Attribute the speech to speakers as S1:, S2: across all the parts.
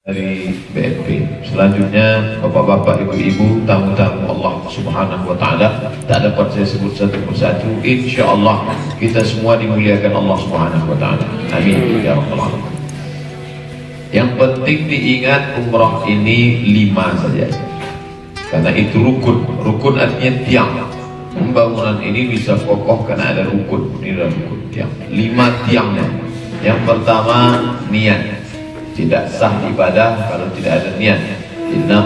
S1: dari BNP. Selanjutnya Bapak-bapak, Ibu-ibu, tamu-tamu Allah Subhanahu wa taala tak dapat saya sebut satu persatu. Insyaallah kita semua dimuliakan Allah Subhanahu wa taala. Amin ya alamin. Yang penting diingat umrah ini lima saja. Karena itu rukun. Rukun artinya tiang. Pembangunan ini bisa kokoh karena ada rukun. Ini adalah rukun tiang. Lima tiangnya. Yang pertama niat tidak sah ibadah kalau tidak ada niat. Inna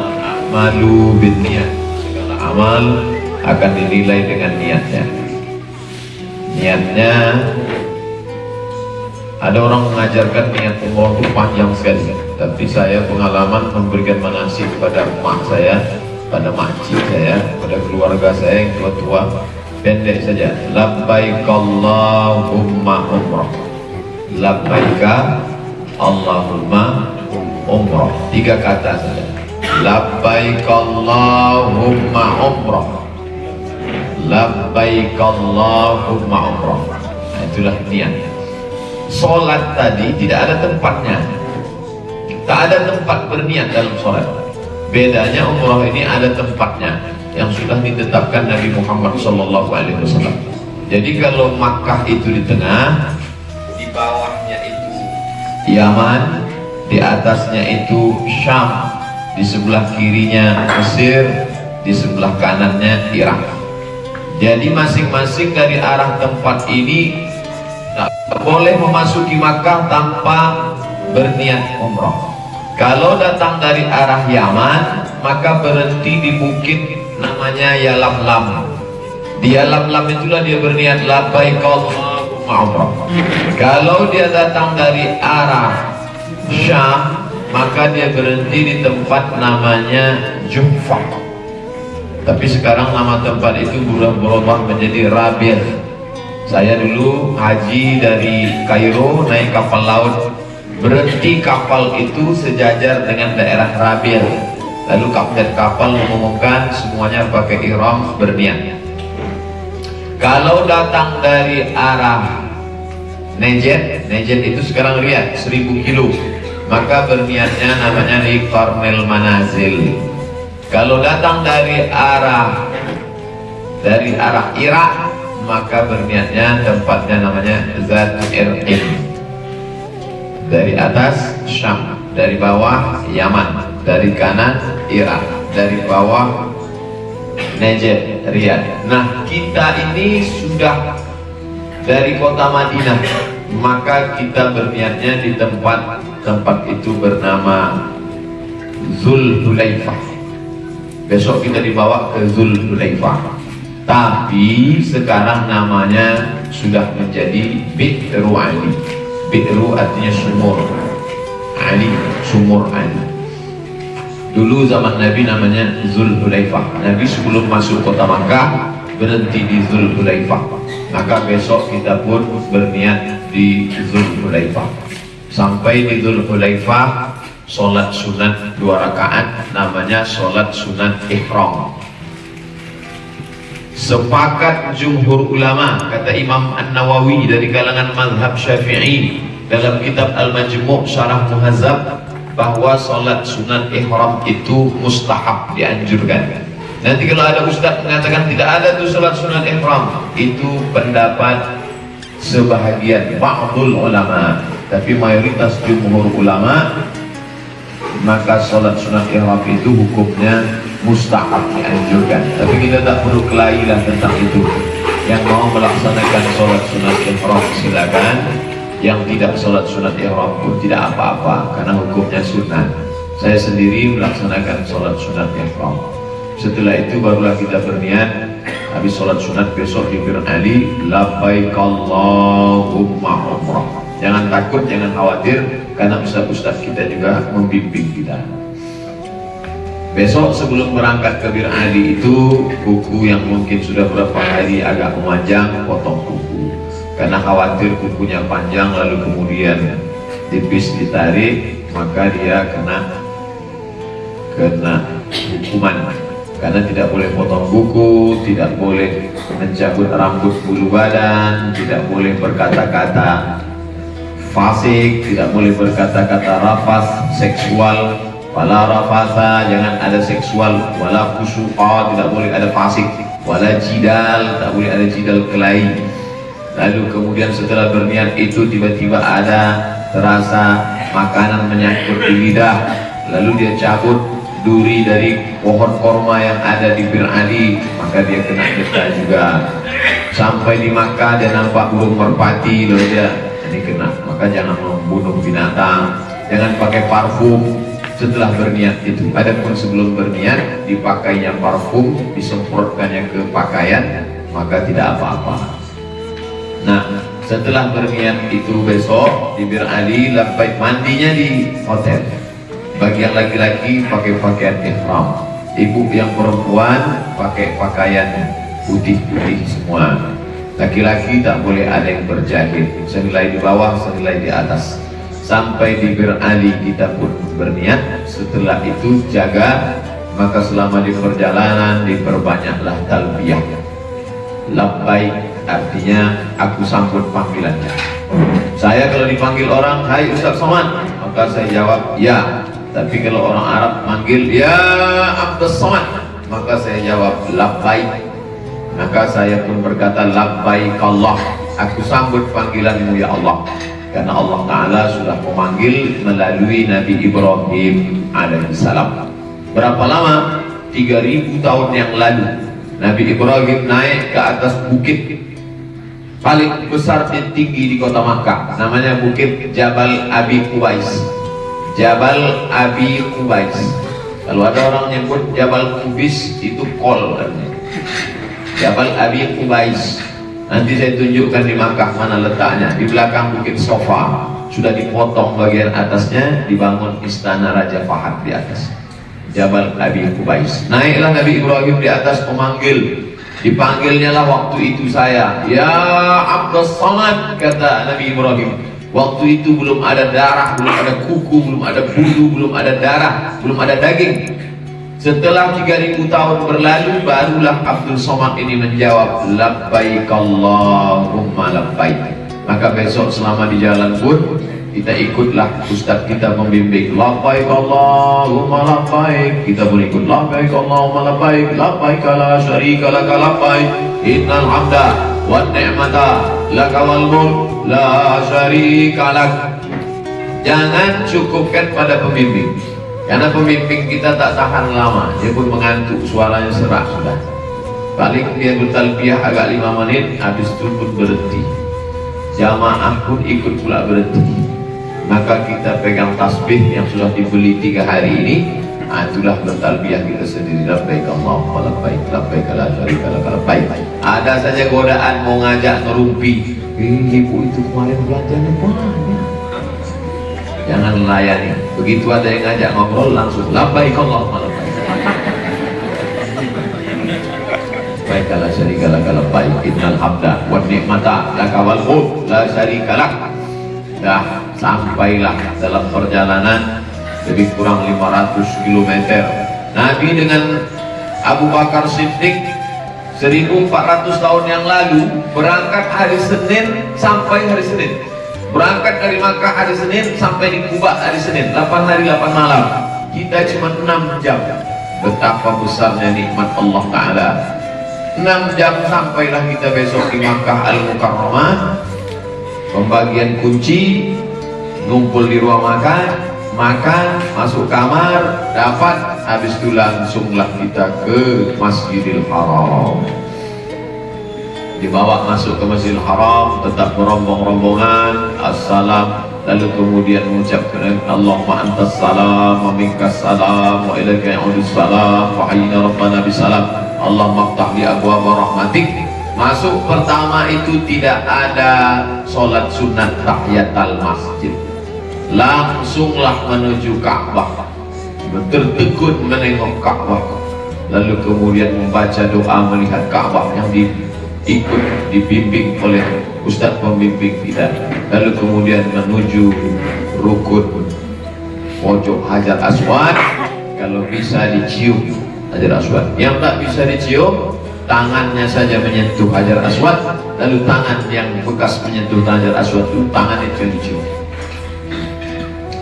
S1: malu bin niat. Segala amal akan dinilai dengan niatnya. Niatnya ada orang mengajarkan niat umroh itu panjang sekali. Tapi saya pengalaman memberikan manasik kepada mak saya pada makcik saya pada keluarga saya yang tua-tua. Pendek saja. Labbaik Allahumma umrah. Labbaika Allahumma umrah. Tiga kata saja. Labbaik Allahumma umrah. Labbaik Allahumma umrah. Nah, itulah niat. Sholat tadi tidak ada tempatnya. Tak ada tempat berniat dalam sholat. Bedanya umrah ini ada tempatnya yang sudah ditetapkan Nabi Muhammad Wasallam. Jadi kalau Makkah itu di tengah di itu Yaman di atasnya itu Syam di sebelah kirinya Mesir di sebelah kanannya Irak. Jadi masing-masing dari arah tempat ini tak boleh memasuki Makkah tanpa berniat umroh. Kalau datang dari arah Yaman maka berhenti di bukit namanya Yalamlam. Di Yalamlam itulah dia berniat labbaik kalau dia datang dari arah Syam maka dia berhenti di tempat namanya Jufa tapi sekarang nama tempat itu berubah menjadi Rabir saya dulu haji dari Kairo naik kapal laut. Berhenti kapal itu sejajar dengan daerah Rabir lalu kapten kapal mengumumkan semuanya pakai ihram berniat kalau datang dari arah Nejet, Nejet itu sekarang lihat 1000 kilo. Maka berniatnya namanya di Kornel Manazil. Kalau datang dari arah dari arah Irak maka berniatnya tempatnya namanya Zat dari atas Syam dari bawah Yaman dari kanan Irak dari bawah Riyadh nah kita ini sudah dari kota Madinah. Maka kita berniatnya di tempat tempat itu bernama Zul Hulaifah. Besok kita dibawa ke Zul Hulaifah. Tapi sekarang namanya sudah menjadi Bi'ru Ali. Bi'ru artinya sumur. Ali, sumur Ali Dulu zaman Nabi namanya Zulhulaifah. Nabi sebelum masuk kota Makkah berhenti di Zulhulaifah. Maka besok kita pun berniat di Zulhulaifah. Sampai di Zulhulaifah sholat sunat dua rakaat namanya sholat sunat ihram. Sepakat jumhur ulama kata Imam An Nawawi dari kalangan mazhab Syafi'i dalam kitab Al Majmu' Syarah Muhazzab bahwa sholat sunat ihram itu mustahab dianjurkan. Nanti kalau ada ustaz mengatakan tidak ada tuh sholat sunat ihram itu pendapat sebahagian ba'dul ulama. Tapi mayoritas jumhur ulama maka sholat sunat ihram itu hukumnya mustahab dianjurkan. Tapi kita tak perlu kelahilah tentang itu. Yang mau melaksanakan sholat sunat ihram silakan yang tidak sholat sunat ihram pun tidak apa-apa karena hukumnya sunat saya sendiri melaksanakan sholat sunat ihram. Setelah itu barulah kita berniat habis sholat sunat besok di Bir Ali labbaik Allahumma umrah. Jangan takut, jangan khawatir karena ustaz-ustaz kita juga membimbing kita. Besok sebelum berangkat ke Bir Ali itu buku yang mungkin sudah berapa hari agak memanjang potong buku karena khawatir kukunya panjang lalu kemudian tipis ditarik maka dia kena kena hukuman. Karena tidak boleh potong buku tidak boleh mencabut rambut bulu badan tidak boleh berkata-kata fasik tidak boleh berkata-kata rafas seksual wala rafasa jangan ada seksual wala fusuqa tidak boleh ada fasik wala jidal tak boleh ada jidal kelahi lalu kemudian setelah berniat itu tiba-tiba ada terasa makanan menyangkut di lidah. Lalu dia cabut duri dari pohon korma yang ada di Bir Ali. Maka dia kena getah juga. Sampai di Makkah dia nampak burung merpati. Lalu dia ini kena. Maka jangan membunuh binatang. Jangan pakai parfum. Setelah berniat itu adapun sebelum berniat dipakainya parfum disemprotkannya ke pakaian maka tidak apa-apa nah setelah berniat itu besok di Bir Ali lampai mandinya di hotel. Bagi yang laki-laki pakai pakaian ihram. Ibu yang perempuan pakai pakaian putih-putih semua. Laki-laki tak boleh ada yang berjahit. Senilai di bawah senilai di atas. Sampai di Bir Ali kita pun berniat. Setelah itu jaga maka selama di perjalanan diperbanyaklah talbiyah. Labbaik artinya aku sambut panggilannya. Saya kalau dipanggil orang hai Ustaz Somad maka saya jawab ya. Tapi kalau orang Arab manggil ya Abdus Somad maka saya jawab labbaik. Maka saya pun berkata labbaik Allah. Aku sambut panggilanmu ya Allah. Karena Allah Ta'ala sudah memanggil melalui Nabi Ibrahim alaihissalam. Berapa lama? 3000 tahun yang lalu. Nabi Ibrahim naik ke atas bukit paling besar dan tinggi di kota Makkah. Namanya bukit Jabal Abi Kubais Jabal Abi Kubais kalau ada orang nyebut Jabal Kubis itu kol Jabal Abi Qubais. Nanti saya tunjukkan di Makkah mana letaknya. Di belakang bukit sofa. Sudah dipotong bagian atasnya dibangun istana Raja Fahad di atas. Jabal Abi Qubais. Naiklah Nabi Ibrahim di atas memanggil dipanggilnya lah waktu itu saya. Ya Abdul Samad kata Nabi Ibrahim. Waktu itu belum ada darah belum ada kuku belum ada bulu belum ada darah belum ada daging. Setelah 3000 tahun berlalu barulah Abdul Somad ini menjawab labbaik Allahumma labbaik. Maka besok selama di jalan pun kita ikutlah ustaz kita membimbing labbaik Allahumma labbaik. Kita pun ikut labbaik Allahumma labbaik. Labbaik la syarika laka labbaik. Innal hamda wan ni'mata laka wal mulk la syarika lak. Jangan cukupkan pada pembimbing karena pemimpin kita tak tahan lama, dia pun mengantuk, suaranya serak sudah. Paling dia bertalbiyah agak lima menit, habis itu pun berhenti. Jamaah pun ikut pula berhenti. Maka kita pegang tasbih yang sudah dibeli tiga hari ini, nah, itulah bertalbiyah kita sendiri. Labbaik Allahumma labbaik, labbaik la syarika lak labbaik. Ada saja godaan mau ngajak ngerumpi. Eh, ibu itu kemarin belanjanya banyak. Jangan layani begitu ada yang ngajak ngobrol langsung labbaik Allahumma labbaik. Baiklah syarika lak labbaik. Innal hamda wan ni'mata laka wal mulk la syarika dah sampailah dalam perjalanan lebih kurang 500 km Nabi dengan Abu Bakar Siddiq 1400 tahun yang lalu berangkat hari Senin sampai hari Senin. Berangkat dari Makkah hari Senin sampai di Kuba hari Senin 8 hari 8 malam. Kita cuma 6 jam. Betapa besarnya nikmat Allah Ta'ala. 6 jam sampailah kita besok di Makkah Al-Mukarramah. Pembagian kunci ngumpul di ruang makan makan masuk kamar dapat habis itu langsunglah kita ke Masjidil Haram. Dibawa masuk ke Masjidil Haram tetap berombong-rombongan assalam lalu kemudian mengucapkan Allahumma antas salam wa salam wa ilaika ya'udus salam wa hayyina rabbana bisalam. Allah maftah li abwaba rahmatik. Masuk pertama itu tidak ada solat sunat tahiyatul masjid langsunglah menuju Ka'bah bertekun menengok Ka'bah lalu kemudian membaca doa melihat Ka'bah yang di ikut dibimbing oleh Ustadz pembimbing kita lalu kemudian menuju rukun pojok Hajar Aswad. Kalau bisa dicium Hajar Aswad. Yang tak bisa dicium tangannya saja menyentuh Hajar Aswad. Lalu tangan yang bekas menyentuh Hajar Aswad itu tangan itu dicium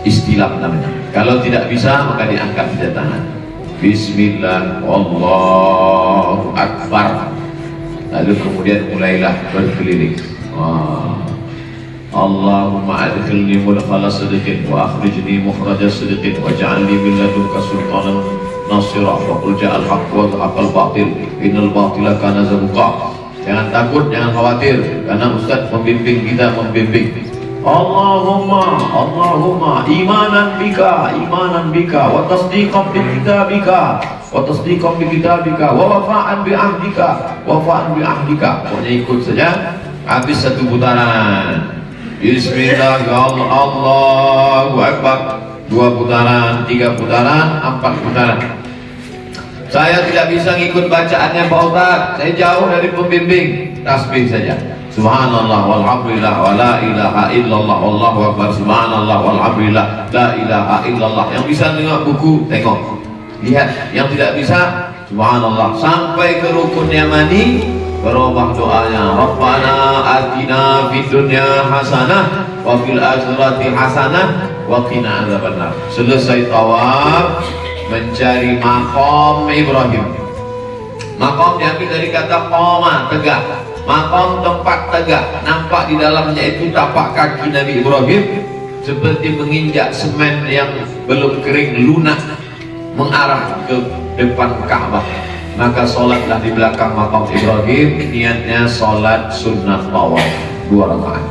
S1: istilah namanya. Kalau tidak bisa maka diangkat di tangan. Bismillah Allahu Akbar lalu kemudian mulailah berkeliling. Wah. Allahumma adkhilni mudkhala sidqin wa akhrijni mukhraja sidqin waj'alni min ladunka sultanan nasira. Wa qul ja'al haqq wa zahaqal batil innal batila kana zahuqa jangan takut jangan khawatir. Karena ustaz pembimbing kita membimbing Allahumma Allahumma imanan bika imanan bika wa tasdiqan bi kitabika wa tasdiqan bi kitabika wa wafa'an bi ahdika wafa'an bi ahdika. Pokoknya ikut saja? Habis satu putaran. Bismillah Allah Allahu Akbar. Dua putaran tiga putaran empat putaran. Saya tidak bisa ngikut bacaannya Pak Ustaz. Saya jauh dari pembimbing. Tasbih saja Subhanallah walhamdulillah wa la ilaha illallah wallahu akbar. Subhanallah walhamdulillah la ilaha illallah. Yang bisa tengok buku tengok. Lihat. Yang tidak bisa subhanallah. Sampai ke rukun yamani berubah doanya. Rabbana atina fid dunya hasanah wa fil akhirati hasanah wa qina adzabannar. Selesai tawaf mencari makom Ibrahim. Makom diambil dari kata qoma tegak Makam tempat tegak nampak di dalamnya itu tapak kaki Nabi Ibrahim seperti menginjak semen yang belum kering lunak mengarah ke depan Ka'bah maka sholatlah di belakang makam Ibrahim niatnya sholat sunnah tawaf dua rakaat.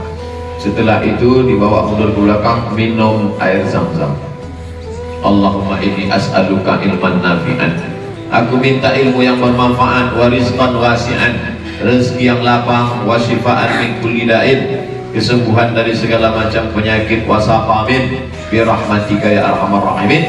S1: Setelah itu dibawa mundur ke belakang minum air zam-zam. Allahumma inni as'aluka ilman nafi'an. Aku minta ilmu yang bermanfaat wariskan wasi'an rezeki yang lapang wasifaan min kulli da'in. Kesembuhan dari segala macam penyakit wasaqamin bi rahmatika ya arhamar rahimin.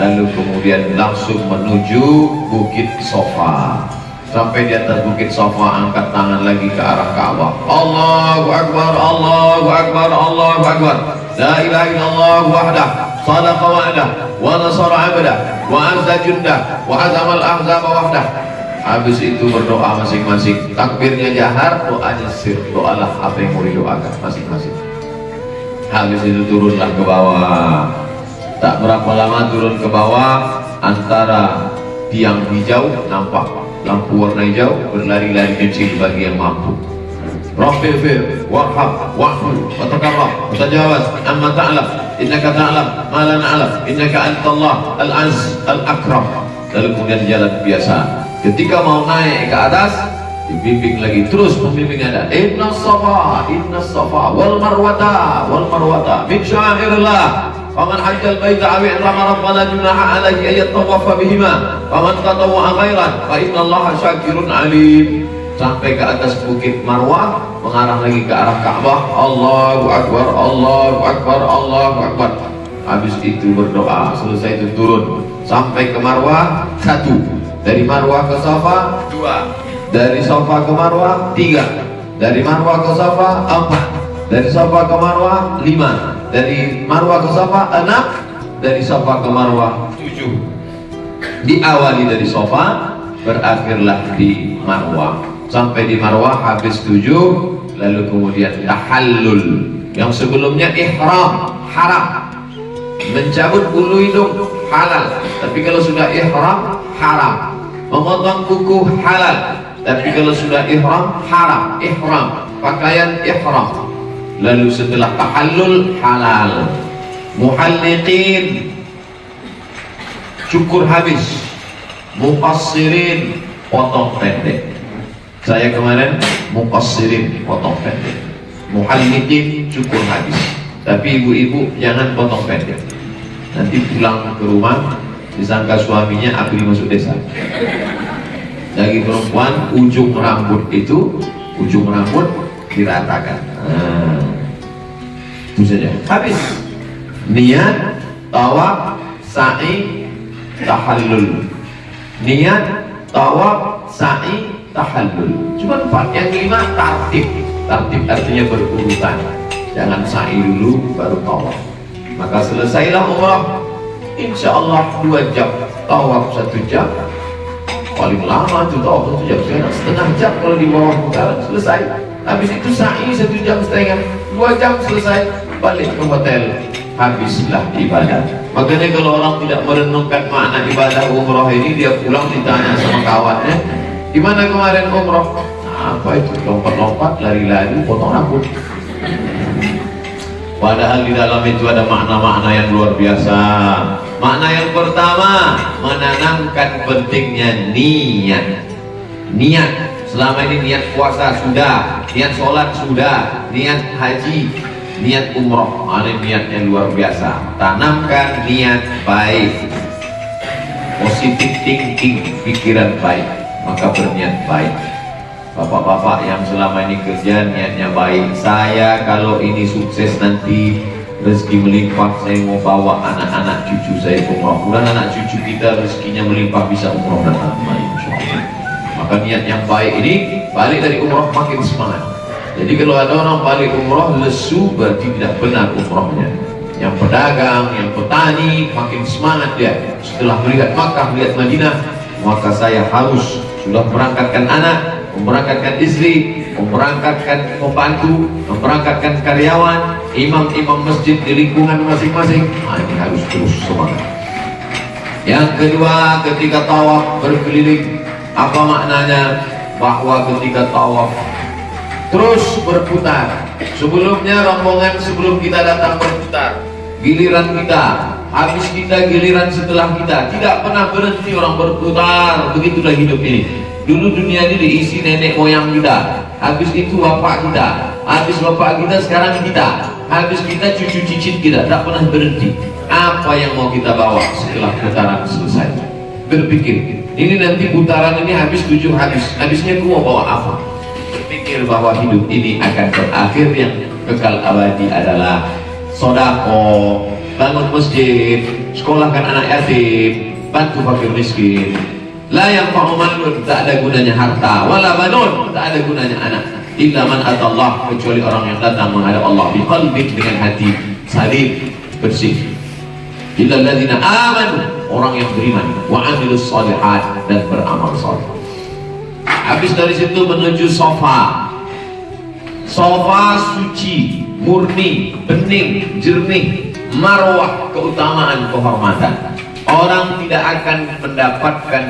S1: Lalu kemudian langsung menuju bukit sofa. Sampai di atas bukit sofa angkat tangan lagi ke arah Ka'bah Allahu Akbar Allahu Akbar Allahu Akbar. La ilaha illallah wahdah. Sadaqa wa'dah. Wa nasara abdah. Wa azza jundah wa azamal ahzaba wahdah habis itu berdoa masing-masing. Takbirnya jahar doanya sir. Doalah apa yang mau didoakan masing-masing. Habis itu turunlah ke bawah. Tak berapa lama turun ke bawah antara tiang hijau nampak lampu warna hijau berlari-lari kecil bagi yang mampu. Rafi'fir, warhab, wa'fu, watakarrah, watajawaz, amma ta'lam, innaka ta'lam, ma la na'lam, innaka antallah, al-az, al-akram. Lalu kemudian jalan biasa, ketika mau naik ke atas dibimbing lagi terus pembimbing ada. Inna safa inna safa wal marwata wal marwata. Min syairillah faman hajjal baita awi rama rabbana junaha alaihi ayat tawafa bihima. Faman tatawwa khairan fa inna allaha syakirun alim. Sampai ke atas bukit Marwah mengarah lagi ke arah Ka'bah. Allahu Akbar Allahu Akbar Allahu Akbar. Habis itu berdoa selesai itu turun. Sampai ke Marwah satu dari Marwah ke Safa dua. dari Safa ke Marwah tiga. Dari Marwah ke Safa empat. Dari Safa ke Marwah lima. Dari Marwah ke Safa enam. Dari Safa ke Marwah tujuh. Diawali dari Safa berakhirlah di Marwah. Sampai di Marwah habis tujuh lalu kemudian tahallul. Yang sebelumnya ihram haram. Mencabut bulu hidung halal. Tapi kalau sudah ihram haram memotong kuku halal. Tapi kalau sudah ihram haram. Ihram. Pakaian ihram. Lalu setelah tahallul halal. Muhalliqin. Cukur habis. Muqassirin potong pendek. Saya kemarin muqassirin potong pendek. Muhalliqin cukur habis. Tapi ibu-ibu jangan potong pendek. Nanti pulang ke rumah disangka suaminya abdi masuk desa. Lagi perempuan ujung rambut itu ujung rambut diratakan. Nah, itu saja. Habis. Niat tawaf sa'i tahallul. Niat tawaf sa'i tahallul. Cuma empat yang lima tartib. Tartib artinya berurutan. Jangan sa'i dulu baru tawaf. Maka selesailah umrah insya Allah dua jam. Tawaf satu jam. Paling lama itu tawaf satu jam sekarang setengah jam kalau di bawah putaran selesai. Habis itu sa'i satu jam setengah. Dua jam selesai balik ke hotel. Habislah ibadah. Makanya kalau orang tidak merenungkan makna ibadah umroh ini dia pulang ditanya sama kawannya gimana kemarin umroh nah, apa itu? Lompat-lompat lari-lari potong rambut padahal di dalam itu ada makna-makna yang luar biasa. Makna yang pertama menanamkan pentingnya niat. Niat. Selama ini niat puasa sudah niat sholat sudah niat haji niat umroh. Ini niatnya luar biasa. Tanamkan niat baik. Positif thinking pikiran baik maka berniat baik bapak-bapak yang selama ini kerja niatnya baik. Saya kalau ini sukses nanti rezeki melimpah saya mau bawa anak-anak cucu saya umroh mudah anak cucu kita rezekinya melimpah bisa umroh dan anak maka niat yang baik ini balik dari umroh makin semangat. Jadi kalau ada orang balik umroh lesu berarti tidak benar umrohnya. Yang pedagang, yang petani makin semangat dia. Setelah melihat Makkah, melihat Madinah maka saya harus sudah merangkatkan anak memberangkatkan istri memberangkatkan pembantu memberangkatkan karyawan imam-imam masjid di lingkungan masing-masing. Nah, ini harus terus semangat. Yang kedua ketika tawaf berkeliling apa maknanya? Bahwa ketika tawaf terus berputar. Sebelumnya rombongan sebelum kita datang berputar. Giliran kita habis kita giliran setelah kita. Tidak pernah berhenti orang berputar. Begitulah hidup ini dulu dunia ini diisi nenek moyang kita. Habis itu bapak kita. Habis bapak kita sekarang kita. Habis kita cucu cicit kita. Tak pernah berhenti. Apa yang mau kita bawa setelah putaran selesai? Berpikir. Ini nanti putaran ini habis tujuh habis. Habisnya gua bawa apa? Berpikir bahwa hidup ini akan berakhir yang kekal abadi adalah sodako bangun masjid sekolahkan anak yatim bantu fakir miskin la yang fa'umanun tak ada gunanya harta wala banun tak ada gunanya anak. Illa man atallah kecuali orang yang datang menghadap Allah biqalbin dengan hati salim bersih. Illa alladzina amanu orang yang beriman wa amilus solihat dan beramal soleh. Habis dari situ menuju sofa. Sofa suci murni bening jernih marwah keutamaan kehormatan orang tidak akan mendapatkan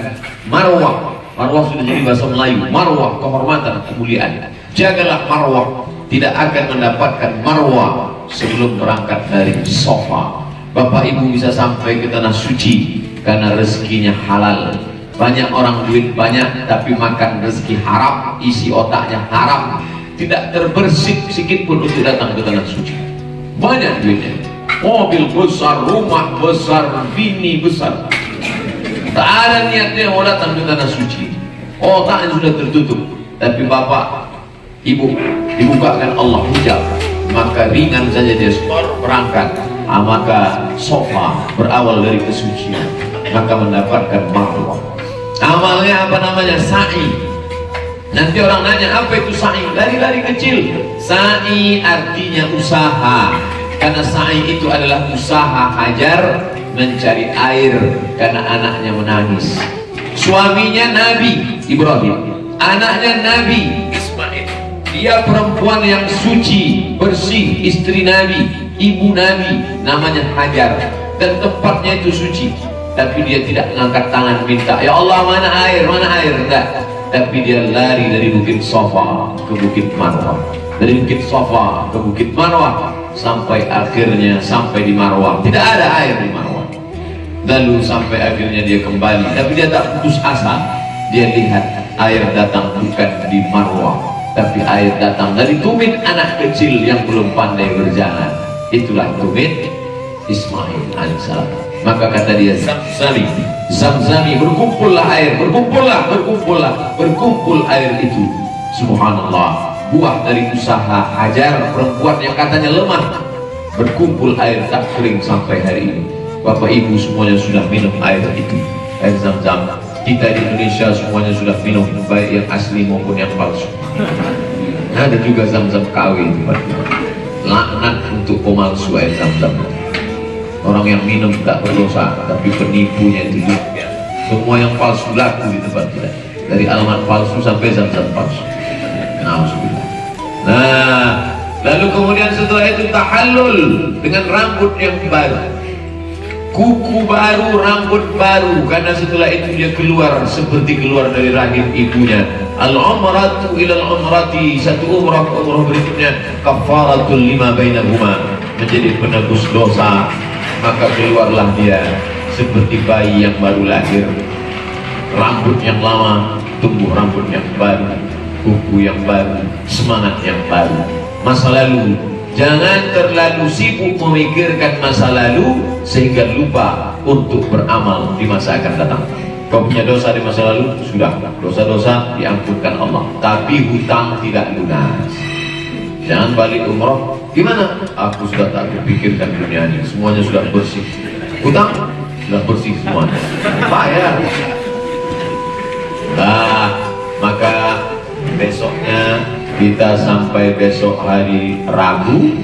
S1: marwah. Marwah sudah jadi bahasa Melayu. Marwah kehormatan kemuliaan. Jagalah marwah. Tidak akan mendapatkan marwah sebelum berangkat dari sofa. Bapak Ibu bisa sampai ke tanah suci karena rezekinya halal. Banyak orang duit banyak tapi makan rezeki haram isi otaknya haram. Tidak terbersih sedikit pun untuk datang ke tanah suci. Banyak duitnya mobil besar, rumah besar, bini besar. Tak ada niatnya mau datang ke tanah suci. Otaknya sudah tertutup. Tapi bapak ibu dibukakan Allah hujab maka ringan saja dia berangkat. Ah, maka sofa berawal dari kesucian. Maka mendapatkan marwah amalnya apa namanya? Sa'i. Nanti orang nanya apa itu sa'i? Lari-lari kecil. Sa'i artinya usaha karena sa'i itu adalah usaha hajar mencari air karena anaknya menangis. Suaminya Nabi Ibrahim anaknya Nabi Ismail. Dia perempuan yang suci bersih istri Nabi ibu Nabi namanya Hajar. Dan tempatnya itu suci. Tapi dia tidak mengangkat tangan minta ya Allah mana air? Mana air? Enggak. Tapi dia lari dari bukit Sofa ke bukit Marwah. Dari bukit Sofa ke bukit Marwah sampai akhirnya sampai di Marwah. Tidak ada air di Marwah. Lalu sampai akhirnya dia kembali. Tapi dia tak putus asa. Dia lihat air datang bukan di Marwah tapi air datang dari tumit anak kecil yang belum pandai berjalan. Itulah tumit Ismail alaihissalam. Maka kata dia zamzami zamzami berkumpullah air berkumpullah berkumpullah berkumpul air itu. Subhanallah buah dari usaha hajar perempuan yang katanya lemah berkumpul air tak kering sampai hari ini. Bapak ibu semuanya sudah minum air itu air zam-zam. Kita di Indonesia semuanya sudah minum baik yang asli maupun yang palsu. Ada juga zam-zam KW laknat untuk pemalsu air zam-zam. Orang yang minum tak berdosa tapi penipunya itu juga semua yang palsu laku di tempat kita. Dari alamat palsu sampai zam-zam palsu. Nah lalu kemudian setelah itu tahallul dengan rambut yang baru. Kuku baru, rambut baru. Karena setelah itu dia keluar seperti keluar dari rahim ibunya. Al-umratu ila al-umrati satu umrah ke umrah berikutnya kafaratul lima bainahuma menjadi penebus dosa. Maka keluarlah dia seperti bayi yang baru lahir. Rambut yang lama tumbuh rambut yang baru kuku yang baru semangat yang baru masa lalu Jangan terlalu sibuk memikirkan masa lalu sehingga lupa untuk beramal di masa akan datang. Kau punya dosa di masa lalu, sudah. Dosa-dosa diampunkan Allah. Tapi hutang tidak lunas. Jangan balik umroh. Gimana? Aku sudah tak berpikirkan dunia ini. Semuanya sudah bersih. Hutang sudah bersih semuanya. Bayar. Nah, maka besoknya kita sampai besok hari Rabu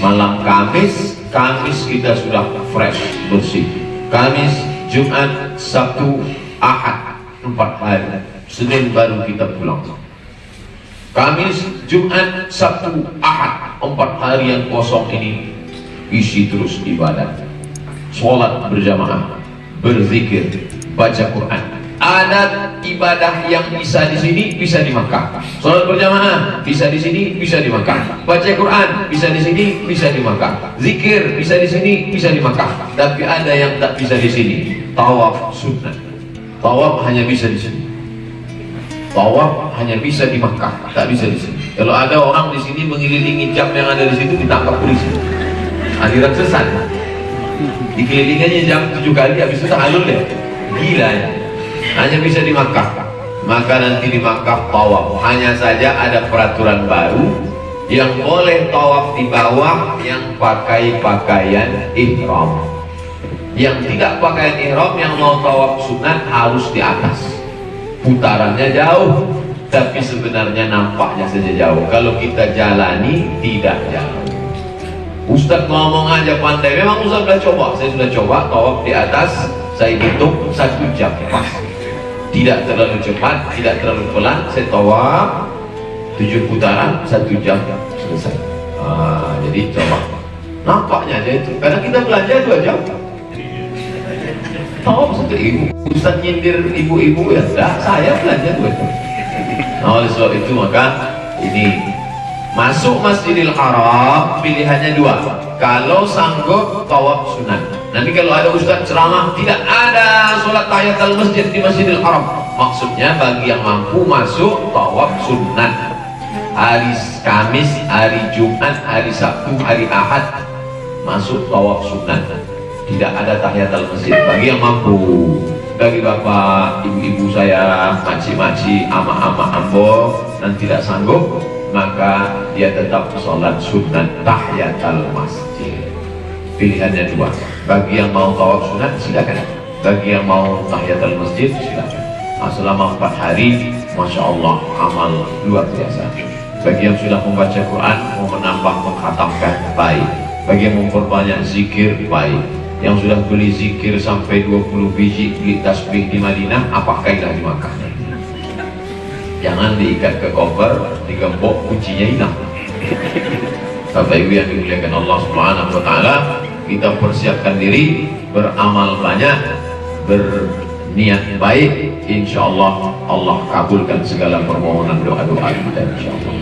S1: malam Kamis Kamis kita sudah fresh bersih. Kamis Jumat Sabtu Ahad empat hari. Senin baru kita pulang. Kamis Jumat Sabtu Ahad empat hari yang kosong ini isi terus ibadah. Sholat berjamaah berzikir baca Quran adat ibadah yang bisa di sini bisa di Makkah. Salat berjamaah bisa di sini bisa di Makkah. Baca Quran bisa di sini bisa di Makkah. Zikir bisa di sini bisa di Makkah. Tapi ada yang tak bisa di sini. Tawaf sunnah. Tawaf hanya bisa di sini. Tawaf hanya bisa di Makkah, tak bisa di sini. Kalau ada orang di sini mengelilingi jam yang ada di situ ditangkap polisi. Aliran sesat. Dikelilingannya jam tujuh kali habis itu halul ya. Gila ya hanya bisa di Makkah. Maka nanti di Makkah tawaf. Hanya saja ada peraturan baru yang boleh tawaf di bawah yang pakai pakaian ihram. Yang tidak pakaian ihram yang mau tawaf sunat harus di atas. Putarannya jauh tapi sebenarnya nampaknya saja jauh. Kalau kita jalani tidak jauh. Ustadz ngomong aja pandai. Memang Ustadz sudah coba. Saya sudah coba tawaf di atas. Saya hitung satu jam. Pas tidak terlalu cepat tidak terlalu pelan saya tawaf tujuh putaran satu jam selesai. Ah, jadi coba nampaknya aja itu. Karena kita belanja dua jam. Tawaf satu ibu. Ustaz nyindir ibu-ibu ya. Enggak saya belanja dua jam. Nah oleh sebab itu maka ini masuk Masjidil Haram pilihannya dua. Kalau sanggup tawaf sunat Nanti kalau ada ustaz ceramah tidak ada sholat tahiyatul masjid di Masjidil Haram. Maksudnya bagi yang mampu masuk tawaf sunnah. Hari Kamis, hari Jumat, hari Sabtu, hari Ahad masuk tawaf sunnah. Tidak ada tahiyatul masjid bagi yang mampu. Bagi bapak, ibu-ibu saya, maci-maci, ama-ama ambo dan tidak sanggup, maka dia tetap sholat sunnah tahiyatul masjid. Pilihannya dua. Bagi yang mau tawaf sunat silakan. Bagi yang mau tahiyatul masjid silakan. Nah, selama empat hari Masya Allah amal luar biasa. Bagi yang sudah membaca Quran mau menambah menghatamkan baik. Bagi yang memperbanyak zikir baik. Yang sudah beli zikir sampai 20 biji beli tasbih di Madinah apa kaidah di Makkah? Jangan diikat ke koper digembok kuncinya hilang. Bapak Ibu yang dimuliakan Allah Subhanahu wa taala kita persiapkan diri beramal banyak berniat baik insya Allah Allah kabulkan segala permohonan doa-doa kita insya Allah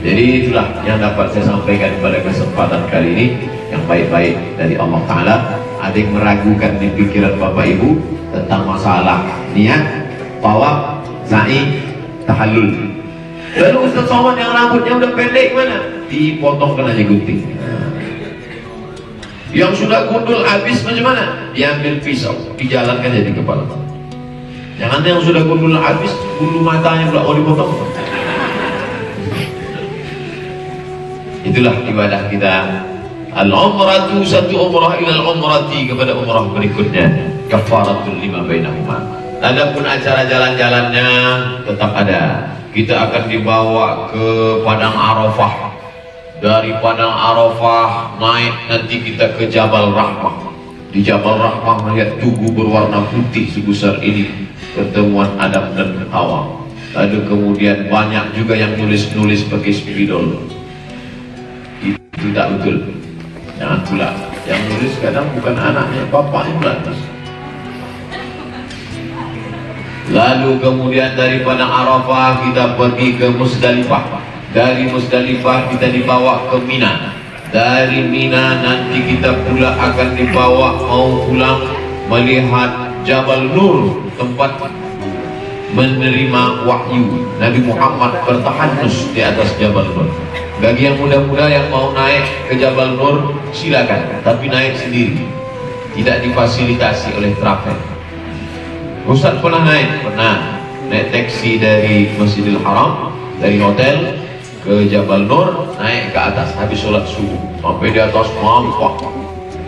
S1: jadi itulah yang dapat saya sampaikan pada kesempatan kali ini yang baik-baik dari Allah Ta'ala. Ada yang meragukan di pikiran Bapak Ibu tentang masalah niat tawaf, sa'i, tahallul. Lalu Ustaz Somad yang rambutnya udah pendek mana? dipotongkan aja gunting yang sudah gundul habis macam mana diambil pisau dijalankan jadi kepala. Jangan yang sudah gundul habis bulu matanya pula oh dipotong. Itulah ibadah kita. Al-umratu satu umrah ila umrati kepada umrah berikutnya. Kafaratul lima bainahuma. Adapun acara jalan-jalannya tetap ada. Kita akan dibawa ke padang arafah dari padang Arafah naik nanti kita ke Jabal Rahmah. Di Jabal Rahmah melihat tugu berwarna putih sebesar ini. Pertemuan Adam dan Hawa. Lalu kemudian banyak juga yang nulis-nulis pakai spidol. Itu tak betul. Jangan pula. Yang nulis kadang bukan anaknya bapaknya pula lalu kemudian dari Padang Arafah kita pergi ke Musdalifah dari Musdalifah kita dibawa ke Mina. Dari Mina nanti kita pula akan dibawa mau pulang melihat Jabal Nur tempat menerima wahyu. Nabi Muhammad bertahanus di atas Jabal Nur. Bagi yang muda-muda yang mau naik ke Jabal Nur silakan. Tapi naik sendiri. Tidak difasilitasi oleh travel Ustaz pernah naik? Pernah. Naik taksi dari Masjidil Haram dari hotel ke Jabal Nur naik ke atas. Habis sholat subuh. Sampai di atas mampak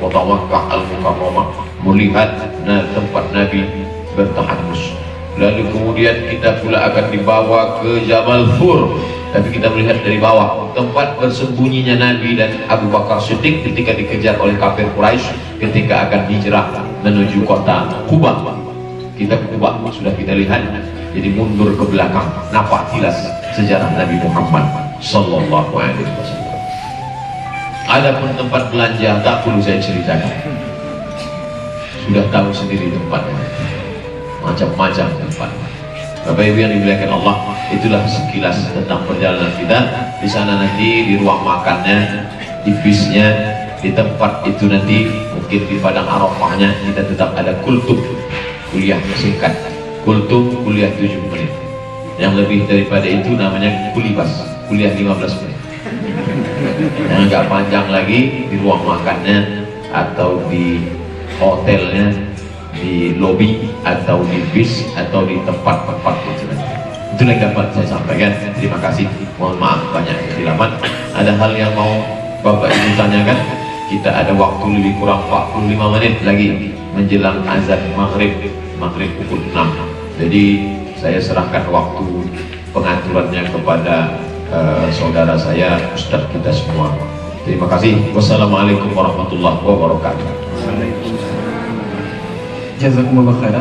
S1: kota Makkah Al-Mukarramah. Melihat nah, tempat Nabi bertahanus. Lalu kemudian kita pula akan dibawa ke Jabal Fur. Tapi kita melihat dari bawah. Tempat bersembunyinya Nabi dan Abu Bakar Siddiq ketika dikejar oleh kafir Quraisy ketika akan hijrah menuju kota Kuba. Kita ke Kuba sudah kita lihat. Jadi mundur ke belakang. Nampak jelas sejarah Nabi Muhammad sallallahu alaihi wasallam. Adapun tempat belanja tak perlu saya ceritakan. Sudah tahu sendiri tempatnya macam-macam tempat. Bapak Ibu yang dimuliakan Allah itulah sekilas tentang perjalanan kita. Di sana nanti di ruang makannya di bisnya di tempat itu nanti mungkin di padang arafahnya kita tetap ada kultum. Kuliah singkat. Kultum kuliah 7 menit. Yang lebih daripada itu namanya kulibas kuliah 15 menit. Yang agak panjang lagi di ruang makannya atau di hotelnya di lobi atau di bis atau di tempat-tempat itu itu yang dapat saya sampaikan. Terima kasih. Mohon maaf banyak kesilapan ada hal yang mau bapak ibu tanyakan? Kita ada waktu lebih kurang 45 menit lagi menjelang azan maghrib maghrib pukul 6 jadi saya serahkan waktu pengaturannya kepada uh, saudara saya Ustadz kita semua. Terima kasih. Wassalamualaikum warahmatullahi wabarakatuh.
S2: Jazakumullah khairan.